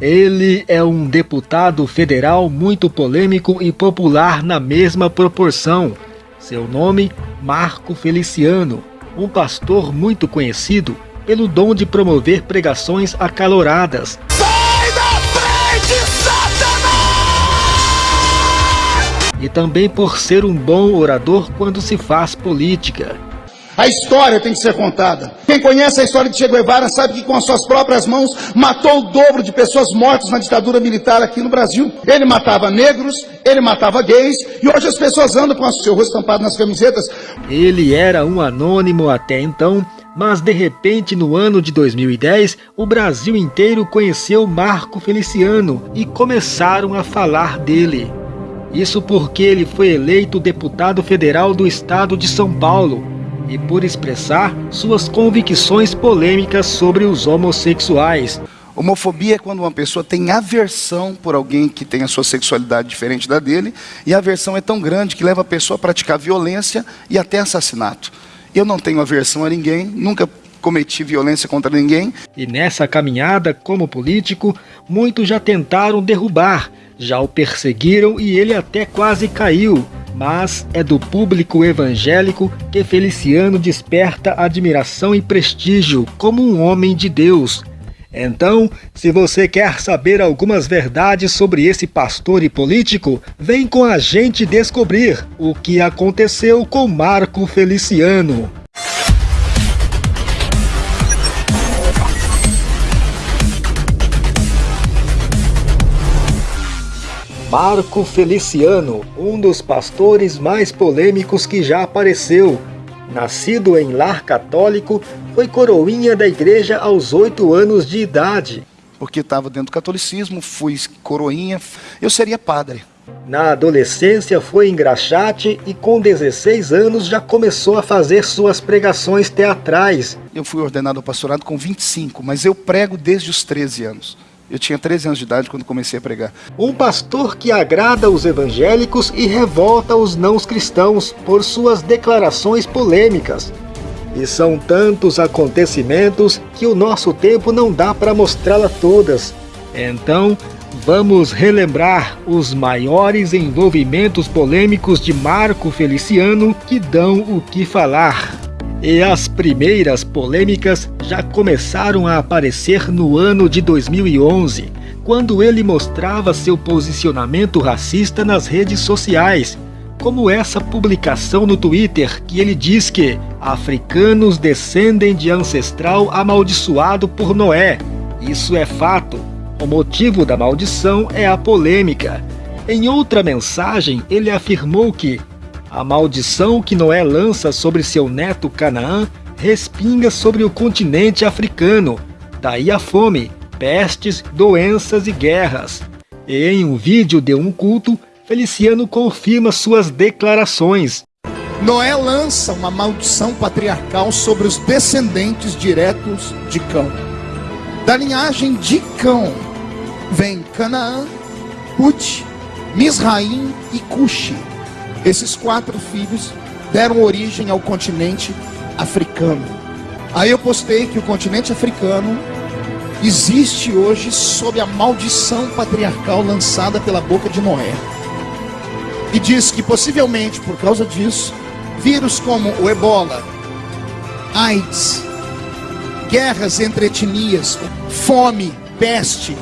Ele é um deputado federal muito polêmico e popular na mesma proporção. Seu nome, Marco Feliciano, um pastor muito conhecido pelo dom de promover pregações acaloradas. Sai da frente, Satanás! E também por ser um bom orador quando se faz política. A história tem que ser contada. Quem conhece a história de Che Guevara sabe que com as suas próprias mãos matou o dobro de pessoas mortas na ditadura militar aqui no Brasil. Ele matava negros, ele matava gays e hoje as pessoas andam com o seu rosto estampado nas camisetas. Ele era um anônimo até então mas de repente, no ano de 2010, o Brasil inteiro conheceu Marco Feliciano e começaram a falar dele. Isso porque ele foi eleito deputado federal do estado de São Paulo e por expressar suas convicções polêmicas sobre os homossexuais. Homofobia é quando uma pessoa tem aversão por alguém que tem a sua sexualidade diferente da dele, e a aversão é tão grande que leva a pessoa a praticar violência e até assassinato. Eu não tenho aversão a ninguém, nunca cometi violência contra ninguém. E nessa caminhada como político, muitos já tentaram derrubar, já o perseguiram e ele até quase caiu. Mas é do público evangélico que Feliciano desperta admiração e prestígio como um homem de Deus. Então, se você quer saber algumas verdades sobre esse pastor e político, vem com a gente descobrir o que aconteceu com Marco Feliciano. Marco Feliciano, um dos pastores mais polêmicos que já apareceu, Nascido em lar católico, foi coroinha da igreja aos oito anos de idade. Porque estava dentro do catolicismo, fui coroinha, eu seria padre. Na adolescência foi engraxate e com 16 anos já começou a fazer suas pregações teatrais. Eu fui ordenado ao pastorado com 25, mas eu prego desde os 13 anos. Eu tinha 13 anos de idade quando comecei a pregar. Um pastor que agrada os evangélicos e revolta os não cristãos por suas declarações polêmicas. E são tantos acontecimentos que o nosso tempo não dá para mostrá-la todas. Então, vamos relembrar os maiores envolvimentos polêmicos de Marco Feliciano que dão o que falar. E as primeiras polêmicas já começaram a aparecer no ano de 2011, quando ele mostrava seu posicionamento racista nas redes sociais, como essa publicação no Twitter que ele diz que africanos descendem de ancestral amaldiçoado por Noé. Isso é fato. O motivo da maldição é a polêmica. Em outra mensagem, ele afirmou que a maldição que Noé lança sobre seu neto Canaã respinga sobre o continente africano, daí a fome, pestes, doenças e guerras. E em um vídeo de um culto, Feliciano confirma suas declarações. Noé lança uma maldição patriarcal sobre os descendentes diretos de Cão. Da linhagem de Cão vem Canaã, Put, Misraim e Cuxi. Esses quatro filhos deram origem ao continente africano. Aí eu postei que o continente africano existe hoje sob a maldição patriarcal lançada pela boca de Noé. E diz que possivelmente por causa disso, vírus como o ebola, AIDS, guerras entre etnias, fome, peste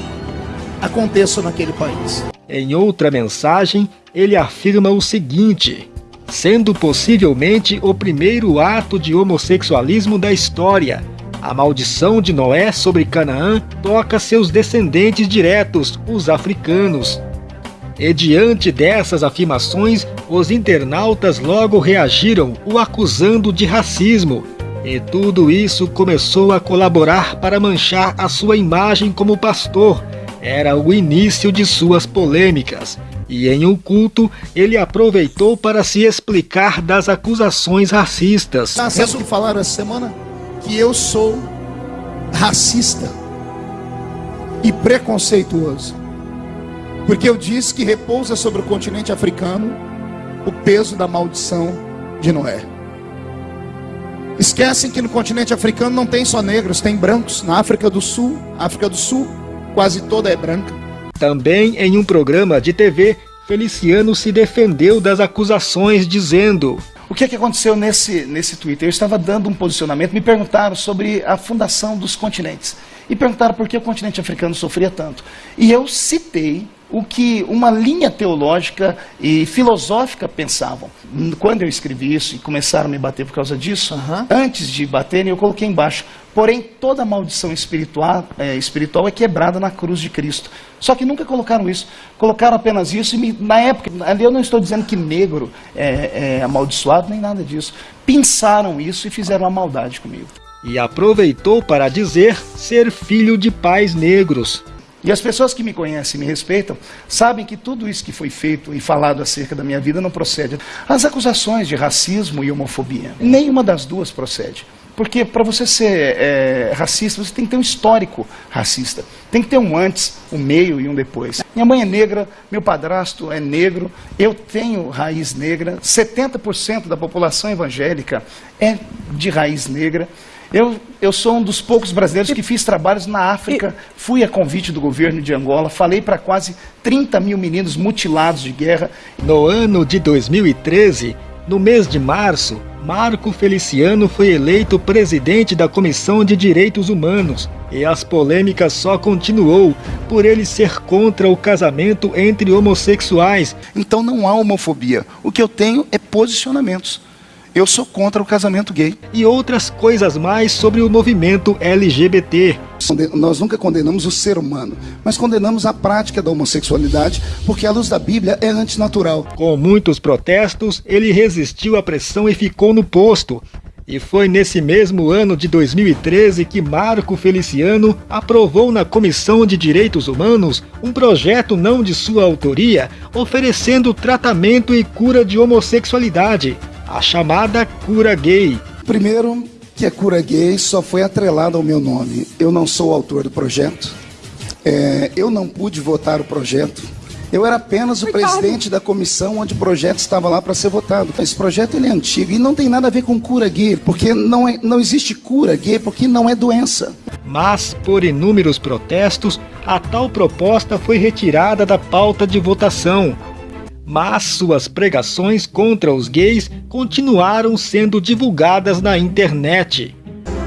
aconteçam naquele país. Em outra mensagem, ele afirma o seguinte: sendo possivelmente o primeiro ato de homossexualismo da história. A maldição de Noé sobre Canaã toca seus descendentes diretos, os africanos. E diante dessas afirmações, os internautas logo reagiram, o acusando de racismo. E tudo isso começou a colaborar para manchar a sua imagem como pastor, era o início de suas polêmicas, e em um culto ele aproveitou para se explicar das acusações racistas. Sabe o que falaram essa semana? Que eu sou racista e preconceituoso. Porque eu disse que repousa sobre o continente africano o peso da maldição de Noé. Esquecem que no continente africano não tem só negros, tem brancos. Na África do Sul, África do Sul, quase toda é branca. Também em um programa de TV, Feliciano se defendeu das acusações, dizendo: O que, é que aconteceu nesse, nesse Twitter? Eu estava dando um posicionamento, me perguntaram sobre a fundação dos continentes. E perguntaram por que o continente africano sofria tanto. E eu citei o que uma linha teológica e filosófica pensavam. Quando eu escrevi isso e começaram a me bater por causa disso, uhum. antes de baterem, eu coloquei embaixo. Porém, toda maldição espiritual é, espiritual é quebrada na cruz de Cristo. Só que nunca colocaram isso. Colocaram apenas isso e me, na época, ali eu não estou dizendo que negro é, é amaldiçoado, nem nada disso. Pensaram isso e fizeram uma maldade comigo. E aproveitou para dizer ser filho de pais negros. E as pessoas que me conhecem e me respeitam sabem que tudo isso que foi feito e falado acerca da minha vida não procede. As acusações de racismo e homofobia, nenhuma das duas procede. Porque para você ser é, racista, você tem que ter um histórico racista. Tem que ter um antes, um meio e um depois. Minha mãe é negra, meu padrasto é negro, eu tenho raiz negra, 70% da população evangélica é de raiz negra. Eu, eu sou um dos poucos brasileiros que fiz trabalhos na África, fui a convite do governo de Angola, falei para quase 30 mil meninos mutilados de guerra. No ano de 2013, no mês de março, Marco Feliciano foi eleito presidente da Comissão de Direitos Humanos e as polêmicas só continuou por ele ser contra o casamento entre homossexuais. Então não há homofobia. O que eu tenho é posicionamentos eu sou contra o casamento gay. E outras coisas mais sobre o movimento LGBT. Nós nunca condenamos o ser humano, mas condenamos a prática da homossexualidade, porque a luz da Bíblia é antinatural. Com muitos protestos, ele resistiu à pressão e ficou no posto. E foi nesse mesmo ano de 2013 que Marco Feliciano aprovou na Comissão de Direitos Humanos um projeto não de sua autoria, oferecendo tratamento e cura de homossexualidade a chamada cura gay. Primeiro, que a cura gay só foi atrelada ao meu nome. Eu não sou o autor do projeto. É, eu não pude votar o projeto. Eu era apenas o presidente da comissão onde o projeto estava lá para ser votado. Esse projeto ele é antigo e não tem nada a ver com cura gay, porque não, é, não existe cura gay, porque não é doença. Mas, por inúmeros protestos, a tal proposta foi retirada da pauta de votação mas suas pregações contra os gays continuaram sendo divulgadas na internet.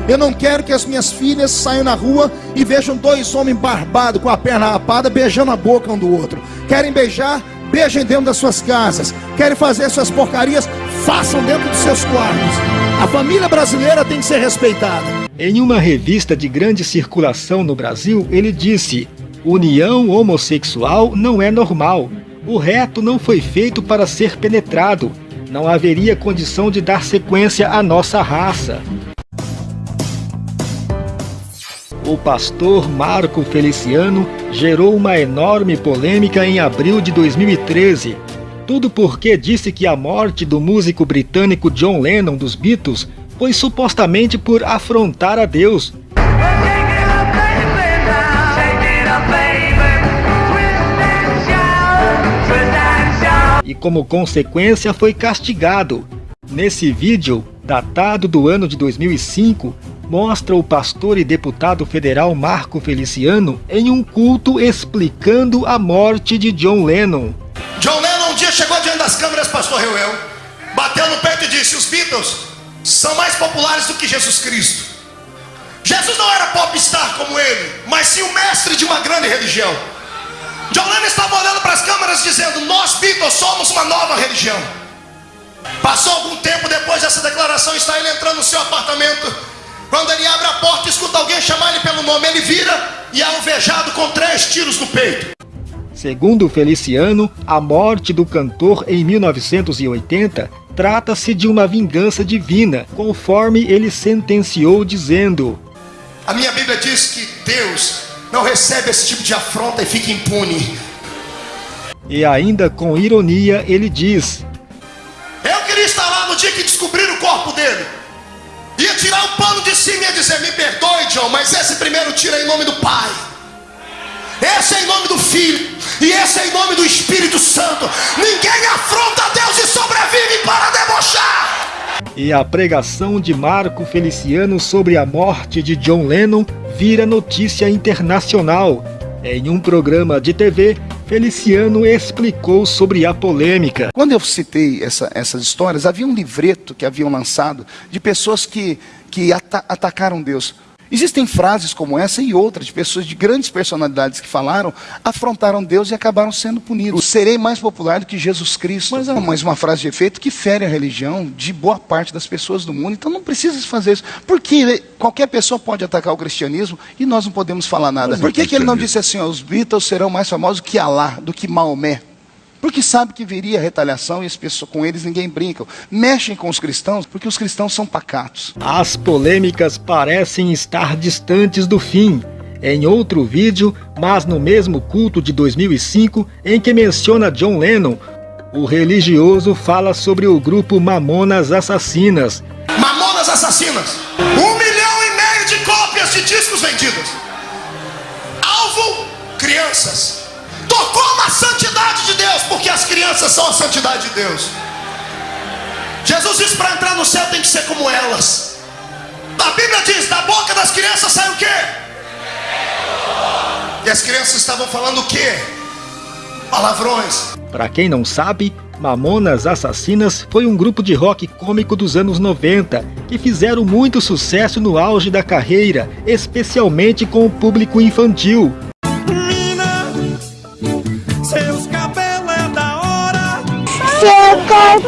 Eu não quero que as minhas filhas saiam na rua e vejam dois homens barbados com a perna rapada beijando a boca um do outro. Querem beijar? Beijem dentro das suas casas. Querem fazer suas porcarias? Façam dentro dos seus quartos. A família brasileira tem que ser respeitada. Em uma revista de grande circulação no Brasil, ele disse: União homossexual não é normal. O reto não foi feito para ser penetrado. Não haveria condição de dar sequência à nossa raça. O pastor Marco Feliciano gerou uma enorme polêmica em abril de 2013. Tudo porque disse que a morte do músico britânico John Lennon dos Beatles foi supostamente por afrontar a Deus como consequência, foi castigado. Nesse vídeo, datado do ano de 2005, mostra o pastor e deputado federal Marco Feliciano em um culto explicando a morte de John Lennon. John Lennon um dia chegou diante das câmeras, pastor Reuel, bateu no peito e disse: Os Beatles são mais populares do que Jesus Cristo. Jesus não era popstar como ele, mas sim o mestre de uma grande religião. John Lennon estava olhando para as câmeras dizendo: Nós, Beatles, somos uma nova religião. Passou algum tempo depois dessa declaração, está ele entrando no seu apartamento. Quando ele abre a porta e escuta alguém chamar ele pelo nome, ele vira e é alvejado com três tiros no peito. Segundo Feliciano, a morte do cantor em 1980 trata-se de uma vingança divina, conforme ele sentenciou dizendo: A minha Bíblia diz que Deus não recebe esse tipo de afronta e fica impune. E ainda com ironia ele diz: Eu queria estar lá no dia que descobriram o corpo dele. Ia tirar o pano de cima e ia dizer: Me perdoe, John, mas esse primeiro tira em nome do Pai. Esse é em nome do Filho. E esse é em nome do Espírito Santo. Ninguém afronta Deus e sobrevive para debochar. E a pregação de Marco Feliciano sobre a morte de John Lennon vira notícia internacional. Em um programa de TV, Feliciano explicou sobre a polêmica. Quando eu citei essa, essas histórias, havia um livreto que haviam lançado de pessoas que, que ata atacaram Deus. Existem frases como essa e outras de pessoas de grandes personalidades que falaram, afrontaram Deus e acabaram sendo punidos. Serei mais popular do que Jesus Cristo. Mas é mais uma frase de efeito que fere a religião de boa parte das pessoas do mundo. Então não precisa fazer isso. Porque qualquer pessoa pode atacar o cristianismo e nós não podemos falar nada. Por que, que ele não disse assim, os Beatles serão mais famosos que Alá, do que Maomé? Porque sabe que viria retaliação e as pessoas, com eles ninguém brinca. Mexem com os cristãos porque os cristãos são pacatos. As polêmicas parecem estar distantes do fim. Em outro vídeo, mas no mesmo culto de 2005, em que menciona John Lennon, o religioso fala sobre o grupo Mamonas Assassinas. Mamonas Assassinas! Crianças são a santidade de Deus. Jesus disse para entrar no céu tem que ser como elas. A Bíblia diz: da boca das crianças sai o quê? E as crianças estavam falando o quê? Palavrões. Para quem não sabe, Mamonas Assassinas foi um grupo de rock cômico dos anos 90 que fizeram muito sucesso no auge da carreira, especialmente com o público infantil. É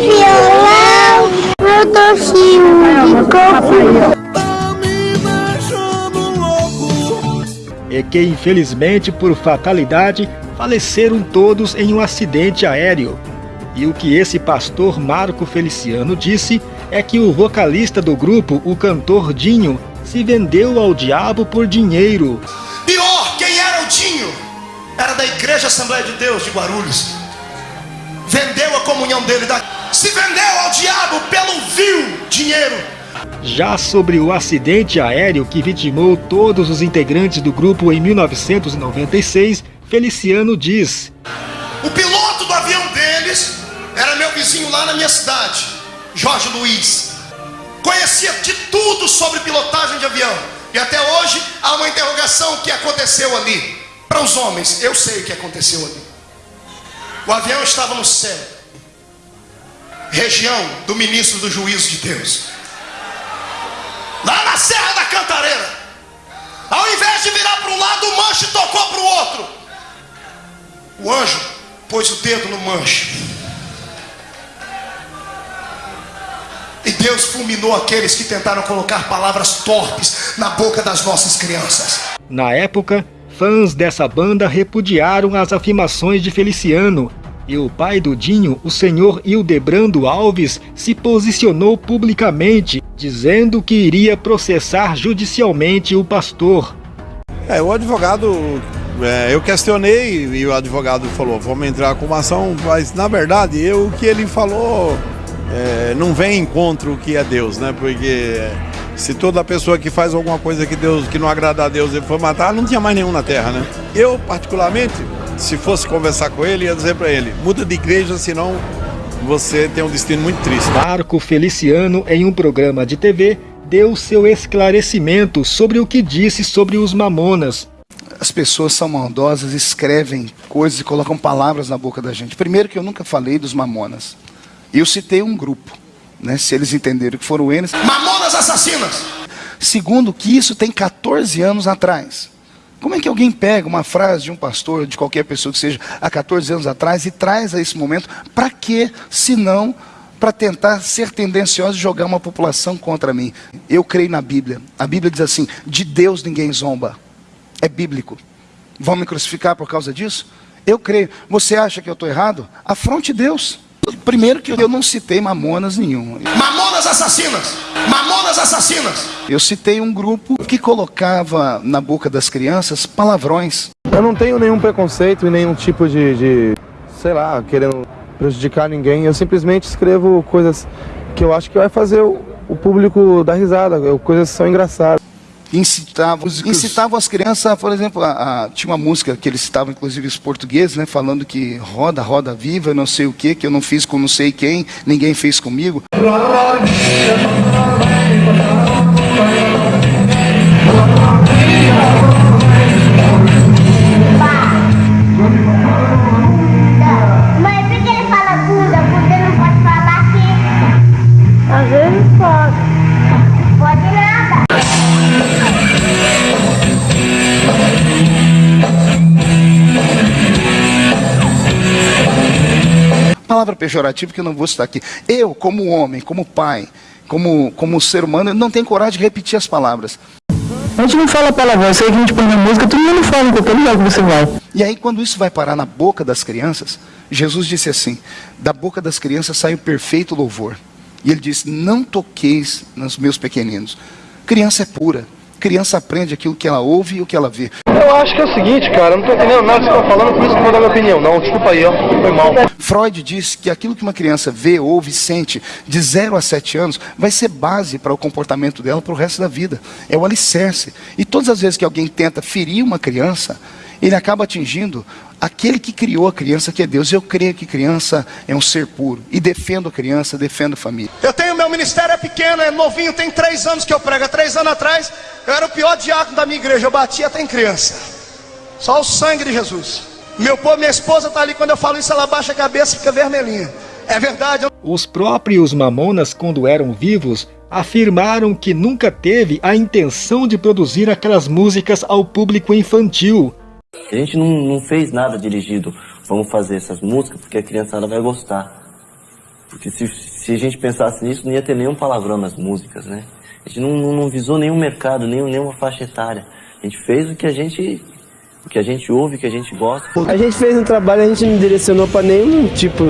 violão. E que infelizmente por fatalidade faleceram todos em um acidente aéreo. E o que esse pastor Marco Feliciano disse é que o vocalista do grupo, o cantor Dinho, se vendeu ao diabo por dinheiro. Pior, quem era o Dinho? Era da Igreja Assembleia de Deus de Guarulhos comunhão dele, se vendeu ao diabo pelo vil dinheiro. Já sobre o acidente aéreo que vitimou todos os integrantes do grupo em 1996, Feliciano diz: O piloto do avião deles era meu vizinho lá na minha cidade, Jorge Luiz. Conhecia de tudo sobre pilotagem de avião. E até hoje há uma interrogação que aconteceu ali. Para os homens, eu sei o que aconteceu ali. O avião estava no céu, região do ministro do juízo de Deus, lá na Serra da Cantareira. Ao invés de virar para um lado, o manche tocou para o outro. O anjo pôs o dedo no manche. E Deus fulminou aqueles que tentaram colocar palavras torpes na boca das nossas crianças. Na época, Fãs dessa banda repudiaram as afirmações de Feliciano, e o pai do Dinho, o senhor Hildebrando Alves, se posicionou publicamente, dizendo que iria processar judicialmente o pastor. É, o advogado, é, eu questionei e o advogado falou, vamos entrar com uma ação, mas na verdade, eu, o que ele falou é, não vem em contra o que é Deus, né? Porque se toda pessoa que faz alguma coisa que Deus que não agrada a Deus ele for matar, não tinha mais nenhum na terra, né? Eu, particularmente, se fosse conversar com ele, ia dizer para ele: muda de igreja, senão você tem um destino muito triste. Marco Feliciano, em um programa de TV, deu seu esclarecimento sobre o que disse sobre os mamonas. As pessoas são maldosas, escrevem coisas e colocam palavras na boca da gente. Primeiro que eu nunca falei dos mamonas. Eu citei um grupo né, se eles entenderam que foram eles. Mamonas assassinas! Segundo, que isso tem 14 anos atrás. Como é que alguém pega uma frase de um pastor, de qualquer pessoa que seja, há 14 anos atrás e traz a esse momento? Para quê? Se não para tentar ser tendencioso e jogar uma população contra mim. Eu creio na Bíblia. A Bíblia diz assim: de Deus ninguém zomba. É bíblico. Vão me crucificar por causa disso? Eu creio. Você acha que eu estou errado? Afronte Deus. Primeiro que eu não citei mamonas nenhum. Mamonas assassinas! Mamonas assassinas! Eu citei um grupo que colocava na boca das crianças palavrões. Eu não tenho nenhum preconceito e nenhum tipo de, de sei lá, querendo prejudicar ninguém. Eu simplesmente escrevo coisas que eu acho que vai fazer o, o público dar risada, coisas que são engraçadas incitavam, incitavam as crianças, por exemplo, a, a, tinha uma música que eles citavam, inclusive os portugueses, né, falando que roda, roda viva, não sei o que, que eu não fiz com não sei quem, ninguém fez comigo. Palavra pejorativa que eu não vou citar aqui. Eu, como homem, como pai, como, como ser humano, não tenho coragem de repetir as palavras. A gente não fala palavrão, isso aí que a gente põe na música, todo mundo fala em qualquer lugar que você vai. E aí, quando isso vai parar na boca das crianças, Jesus disse assim: da boca das crianças sai o perfeito louvor. E ele disse: Não toqueis nos meus pequeninos. Criança é pura. Criança aprende aquilo que ela ouve e o que ela vê. Eu acho que é o seguinte, cara, eu não tô entendendo nada que você tá falando, por isso que eu vou dar minha opinião. Não, desculpa aí, ó, foi mal. Freud diz que aquilo que uma criança vê, ouve, sente de 0 a 7 anos vai ser base para o comportamento dela para o resto da vida. É o alicerce. E todas as vezes que alguém tenta ferir uma criança, ele acaba atingindo aquele que criou a criança, que é Deus. Eu creio que criança é um ser puro. E defendo a criança, defendo a família. Eu tenho, meu ministério é pequeno, é novinho, tem três anos que eu prego. Há três anos atrás, eu era o pior diácono da minha igreja, eu batia até em criança. Só o sangue de Jesus. Meu povo, minha esposa está ali, quando eu falo isso, ela baixa a cabeça e fica vermelhinha. É verdade. Eu... Os próprios mamonas, quando eram vivos, afirmaram que nunca teve a intenção de produzir aquelas músicas ao público infantil. A gente não, não fez nada dirigido, vamos fazer essas músicas porque a criançada vai gostar. Porque se, se a gente pensasse nisso, não ia ter nenhum palavrão nas músicas, né? A gente não, não, não visou nenhum mercado, nenhum, nenhuma faixa etária. A gente fez o que a gente o que a gente ouve, o que a gente gosta. A gente fez um trabalho, a gente não direcionou para nenhum tipo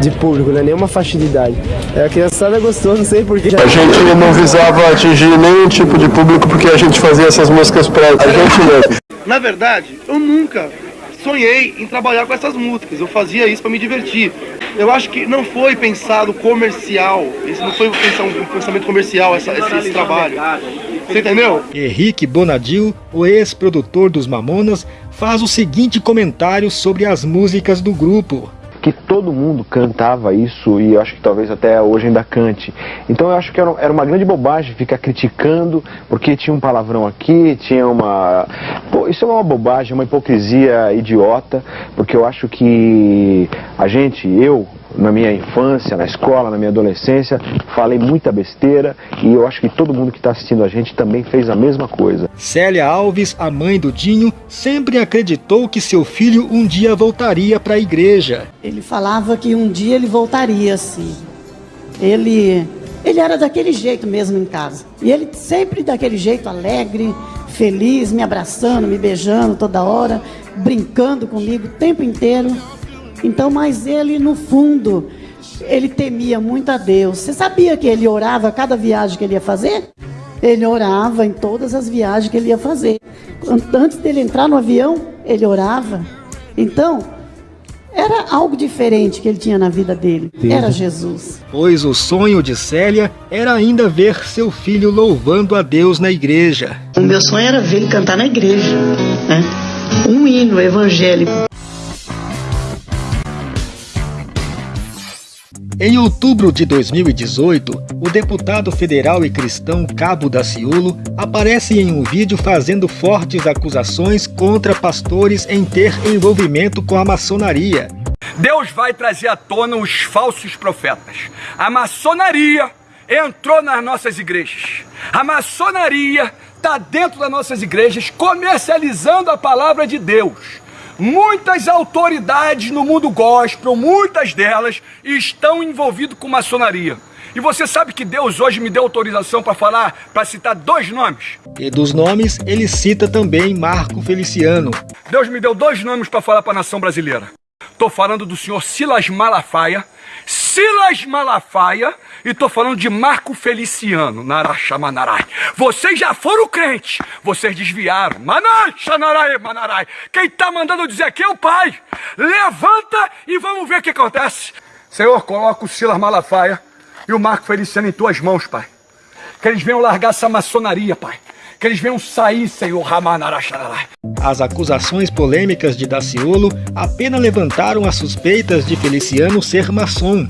de público, né? nenhuma faixa de idade. A criançada gostou, não sei porquê. A gente não visava atingir nenhum tipo de público porque a gente fazia essas músicas pra a gente mesmo. Na verdade, eu nunca sonhei em trabalhar com essas músicas. Eu fazia isso para me divertir. Eu acho que não foi pensado comercial. Isso não foi um pensamento comercial essa, esse, esse trabalho. Você entendeu? Henrique Bonadil, o ex-produtor dos Mamonas, faz o seguinte comentário sobre as músicas do grupo que todo mundo cantava isso e eu acho que talvez até hoje ainda cante. Então eu acho que era, uma grande bobagem ficar criticando porque tinha um palavrão aqui, tinha uma. Pô, isso é uma bobagem, uma hipocrisia idiota, porque eu acho que a gente, eu, na minha infância, na escola, na minha adolescência, falei muita besteira e eu acho que todo mundo que está assistindo a gente também fez a mesma coisa. Célia Alves, a mãe do Dinho, sempre acreditou que seu filho um dia voltaria para a igreja. Ele falava que um dia ele voltaria, sim. Ele, ele era daquele jeito mesmo em casa. E ele sempre daquele jeito alegre, feliz, me abraçando, me beijando toda hora, brincando comigo o tempo inteiro. Então, mas ele no fundo, ele temia muito a Deus. Você sabia que ele orava cada viagem que ele ia fazer? Ele orava em todas as viagens que ele ia fazer. Antes dele entrar no avião, ele orava. Então, era algo diferente que ele tinha na vida dele. Era Jesus. Pois o sonho de Célia era ainda ver seu filho louvando a Deus na igreja. O meu sonho era ver ele cantar na igreja. Né? Um hino evangélico. Em outubro de 2018, o deputado federal e cristão Cabo Daciolo aparece em um vídeo fazendo fortes acusações contra pastores em ter envolvimento com a maçonaria. Deus vai trazer à tona os falsos profetas. A maçonaria entrou nas nossas igrejas. A maçonaria está dentro das nossas igrejas comercializando a palavra de Deus. Muitas autoridades no mundo gospel, muitas delas, estão envolvidas com maçonaria. E você sabe que Deus hoje me deu autorização para falar, para citar dois nomes. E dos nomes, ele cita também Marco Feliciano. Deus me deu dois nomes para falar para a nação brasileira. Estou falando do senhor Silas Malafaia. Silas Malafaia e tô falando de Marco Feliciano, Narachamanarai. Vocês já foram crentes, vocês desviaram. Manai, Xanarai, Manarai. Quem tá mandando dizer aqui é o Pai. Levanta e vamos ver o que acontece. Senhor, coloca o Silas Malafaia e o Marco Feliciano em tuas mãos, Pai. Que eles venham largar essa maçonaria, Pai. Que eles venham sair, Senhor Ramanarachararai. As acusações polêmicas de Daciolo apenas levantaram as suspeitas de Feliciano ser maçom.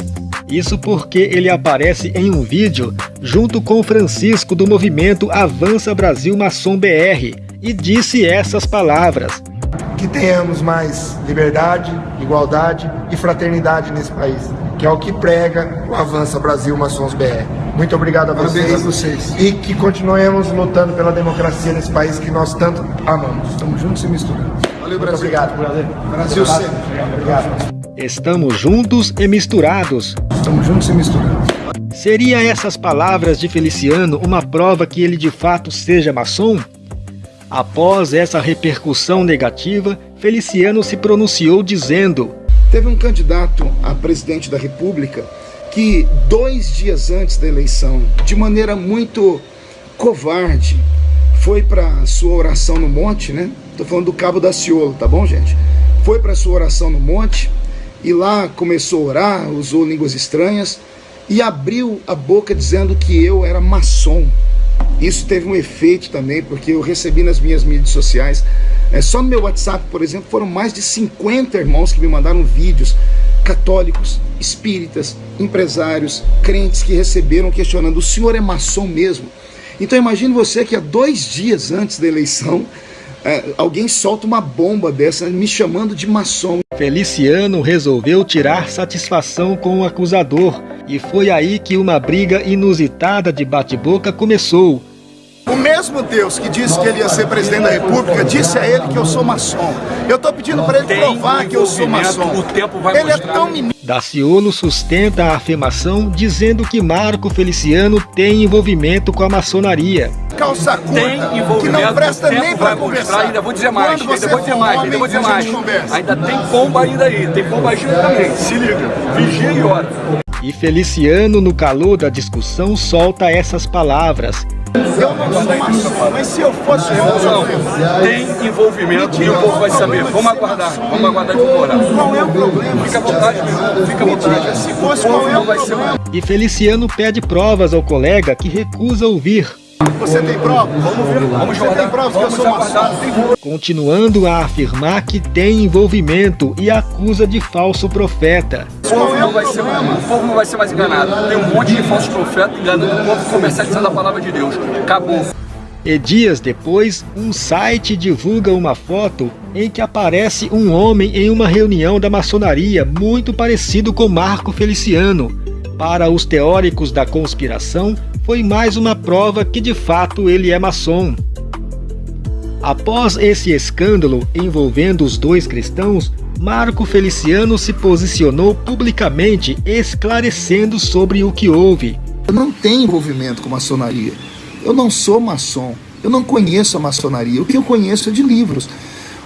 Isso porque ele aparece em um vídeo junto com Francisco do movimento Avança Brasil Maçom BR e disse essas palavras. Que tenhamos mais liberdade, igualdade e fraternidade nesse país, que é o que prega o Avança Brasil Maçons BR. Muito obrigado a vocês, a vocês. e que continuemos lutando pela democracia nesse país que nós tanto amamos. Estamos juntos e misturados. Valeu, Brasil. Muito obrigado. Brasil sempre. Obrigado. Estamos juntos e misturados. Estamos juntos e misturados. Seria essas palavras de Feliciano uma prova que ele de fato seja maçom? Após essa repercussão negativa, Feliciano se pronunciou dizendo: Teve um candidato a presidente da República que, dois dias antes da eleição, de maneira muito covarde, foi para sua oração no monte, né? Tô falando do Cabo da Ciolo, tá bom, gente? Foi para sua oração no monte e lá começou a orar, usou línguas estranhas e abriu a boca dizendo que eu era maçom. Isso teve um efeito também, porque eu recebi nas minhas mídias sociais, é, só no meu WhatsApp, por exemplo, foram mais de 50 irmãos que me mandaram vídeos, católicos, espíritas, empresários, crentes que receberam questionando, o senhor é maçom mesmo? Então imagine você que há dois dias antes da eleição, é, alguém solta uma bomba dessa me chamando de maçom. Feliciano resolveu tirar satisfação com o acusador e foi aí que uma briga inusitada de bate-boca começou. O mesmo Deus que disse que ele ia ser presidente da república, disse a ele que eu sou maçom. Eu estou pedindo para ele provar que eu sou maçom. O tempo vai ele é tão menino. Daciolo sustenta a afirmação dizendo que Marco Feliciano tem envolvimento com a maçonaria. Calça curta, que não presta nem para mostrar, conversar. ainda vou dizer mais, ainda vou dizer mais, ainda vou dizer mais. Ainda tem pomba ainda aí, tem pomba gira também, se liga, vigia e ora. E Feliciano, no calor da discussão, solta essas palavras. Eu não sou maçom, mas se eu fosse Não, maçom, tem envolvimento e o povo vai saber. Vamos aguardar, vamos aguardar de morar. qual é o problema? Fica à vontade, meu irmão, fica à vontade. Se fosse, qual é não o vai ser problema? E Feliciano pede provas ao colega que recusa ouvir. Você tem prova? Vamos ver. Vamos Você tem guardar, prova que eu sou maçom? continuando a afirmar que tem envolvimento e acusa de falso profeta. O povo não vai ser, o povo não vai ser mais enganado. Tem um monte de falsos profetas enganando o povo comercializando a palavra de Deus. Acabou. E dias depois, um site divulga uma foto em que aparece um homem em uma reunião da maçonaria muito parecido com Marco Feliciano. Para os teóricos da conspiração, foi mais uma prova que de fato ele é maçom. Após esse escândalo envolvendo os dois cristãos, Marco Feliciano se posicionou publicamente esclarecendo sobre o que houve. Eu não tenho envolvimento com maçonaria. Eu não sou maçom. Eu não conheço a maçonaria. O que eu conheço é de livros.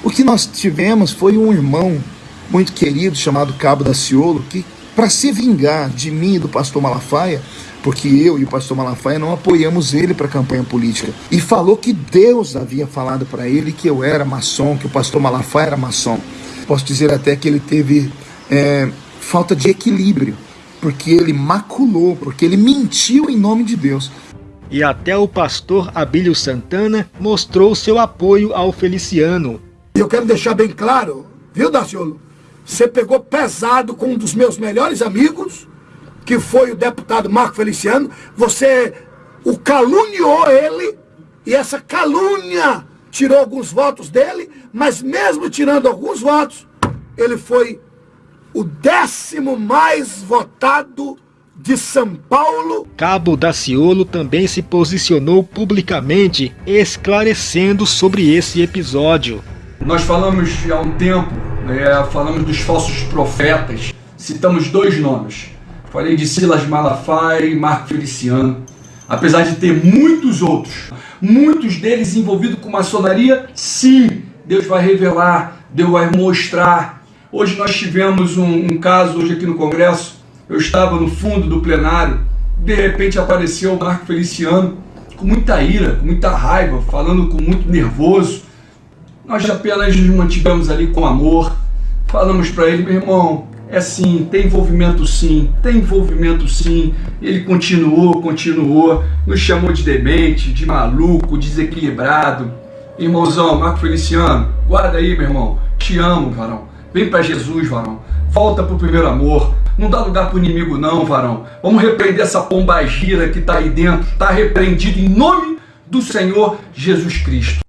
O que nós tivemos foi um irmão muito querido chamado Cabo da Ciolo que, para se vingar de mim e do pastor Malafaia, porque eu e o pastor Malafaia não apoiamos ele para a campanha política, e falou que Deus havia falado para ele que eu era maçom, que o pastor Malafaia era maçom. Posso dizer até que ele teve é, falta de equilíbrio, porque ele maculou, porque ele mentiu em nome de Deus. E até o pastor Abílio Santana mostrou seu apoio ao Feliciano. Eu quero deixar bem claro, viu, Daciolo? Você pegou pesado com um dos meus melhores amigos, que foi o deputado Marco Feliciano. Você o caluniou ele, e essa calúnia tirou alguns votos dele, mas mesmo tirando alguns votos, ele foi o décimo mais votado de São Paulo. Cabo Daciolo também se posicionou publicamente, esclarecendo sobre esse episódio. Nós falamos há um tempo, é, falamos dos falsos profetas, citamos dois nomes. Falei de Silas Malafaia e Marco Feliciano. Apesar de ter muitos outros, muitos deles envolvidos com maçonaria, sim, Deus vai revelar, Deus vai mostrar. Hoje nós tivemos um, um caso hoje aqui no Congresso, eu estava no fundo do plenário, de repente apareceu o Marco Feliciano com muita ira, com muita raiva, falando com muito nervoso. Nós apenas nos mantivemos ali com amor, falamos para ele, meu irmão, é sim, tem envolvimento sim, tem envolvimento sim. Ele continuou, continuou, nos chamou de demente, de maluco, desequilibrado. Irmãozão, Marco Feliciano, guarda aí, meu irmão, te amo, varão. Vem para Jesus, varão. Volta pro primeiro amor. Não dá lugar pro inimigo não, varão. Vamos repreender essa pomba gira que tá aí dentro. Tá repreendido em nome do Senhor Jesus Cristo.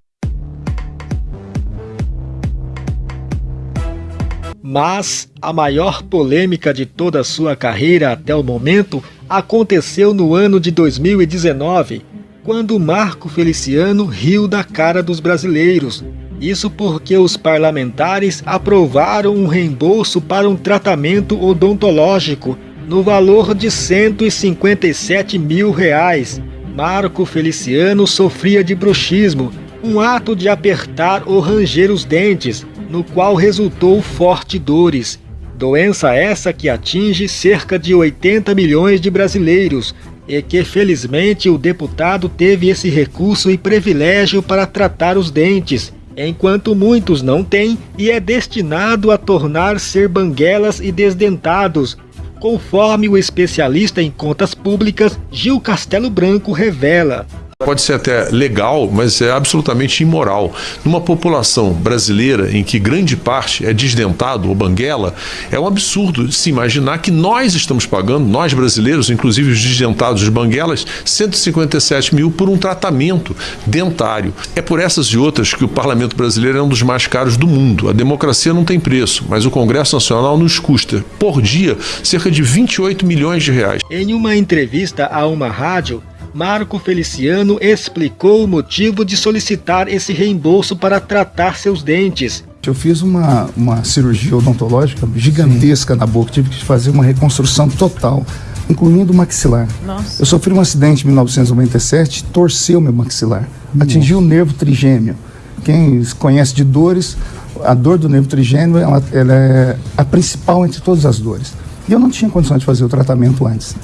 Mas a maior polêmica de toda a sua carreira até o momento aconteceu no ano de 2019, quando Marco Feliciano riu da cara dos brasileiros, Isso porque os parlamentares aprovaram um reembolso para um tratamento odontológico no valor de 157 mil reais. Marco Feliciano sofria de bruxismo, um ato de apertar ou ranger os dentes, no qual resultou forte dores. Doença essa que atinge cerca de 80 milhões de brasileiros e que felizmente o deputado teve esse recurso e privilégio para tratar os dentes, enquanto muitos não têm e é destinado a tornar ser banguelas e desdentados, conforme o especialista em contas públicas Gil Castelo Branco revela. Pode ser até legal, mas é absolutamente imoral. Numa população brasileira em que grande parte é desdentado ou banguela, é um absurdo se imaginar que nós estamos pagando, nós brasileiros, inclusive os desdentados de banguelas, 157 mil por um tratamento dentário. É por essas e outras que o parlamento brasileiro é um dos mais caros do mundo. A democracia não tem preço, mas o Congresso Nacional nos custa, por dia, cerca de 28 milhões de reais. Em uma entrevista a uma rádio, Marco Feliciano explicou o motivo de solicitar esse reembolso para tratar seus dentes. Eu fiz uma, uma cirurgia odontológica gigantesca Sim. na boca, tive que fazer uma reconstrução total, incluindo o maxilar. Nossa. Eu sofri um acidente em 1997, torceu meu maxilar, Nossa. atingiu o nervo trigêmeo. Quem conhece de dores, a dor do nervo trigêmeo ela, ela é a principal entre todas as dores. E eu não tinha condição de fazer o tratamento antes.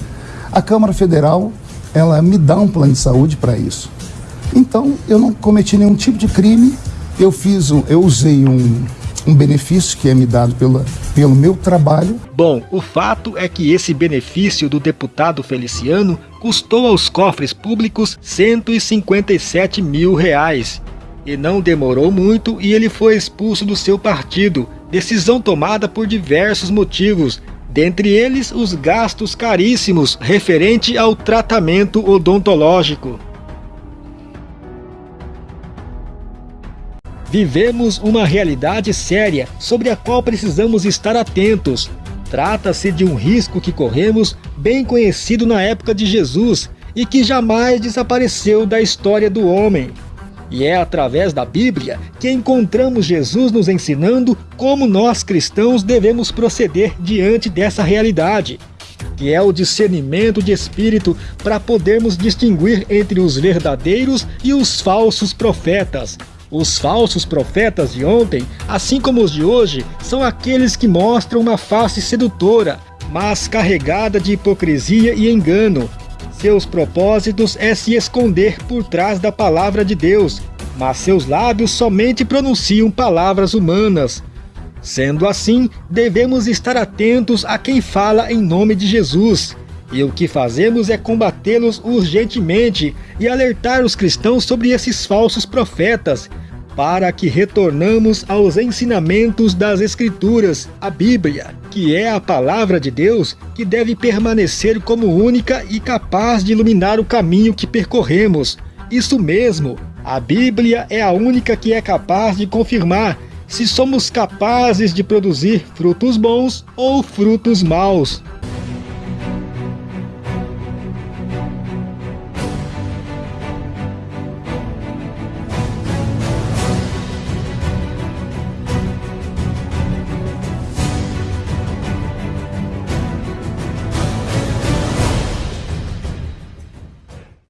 A Câmara Federal ela me dá um plano de saúde para isso. Então, eu não cometi nenhum tipo de crime, eu fiz um, eu usei um, um benefício que é me dado pela, pelo meu trabalho. Bom, o fato é que esse benefício do deputado Feliciano custou aos cofres públicos 157 mil reais. E não demorou muito e ele foi expulso do seu partido, decisão tomada por diversos motivos, dentre eles os gastos caríssimos referente ao tratamento odontológico. Vivemos uma realidade séria sobre a qual precisamos estar atentos. Trata-se de um risco que corremos, bem conhecido na época de Jesus e que jamais desapareceu da história do homem. E é através da Bíblia que encontramos Jesus nos ensinando como nós cristãos devemos proceder diante dessa realidade, que é o discernimento de espírito para podermos distinguir entre os verdadeiros e os falsos profetas. Os falsos profetas de ontem, assim como os de hoje, são aqueles que mostram uma face sedutora, mas carregada de hipocrisia e engano, seus propósitos é se esconder por trás da palavra de Deus, mas seus lábios somente pronunciam palavras humanas. Sendo assim, devemos estar atentos a quem fala em nome de Jesus. E o que fazemos é combatê-los urgentemente e alertar os cristãos sobre esses falsos profetas, para que retornamos aos ensinamentos das Escrituras, a Bíblia, que é a palavra de Deus que deve permanecer como única e capaz de iluminar o caminho que percorremos. Isso mesmo, a Bíblia é a única que é capaz de confirmar se somos capazes de produzir frutos bons ou frutos maus.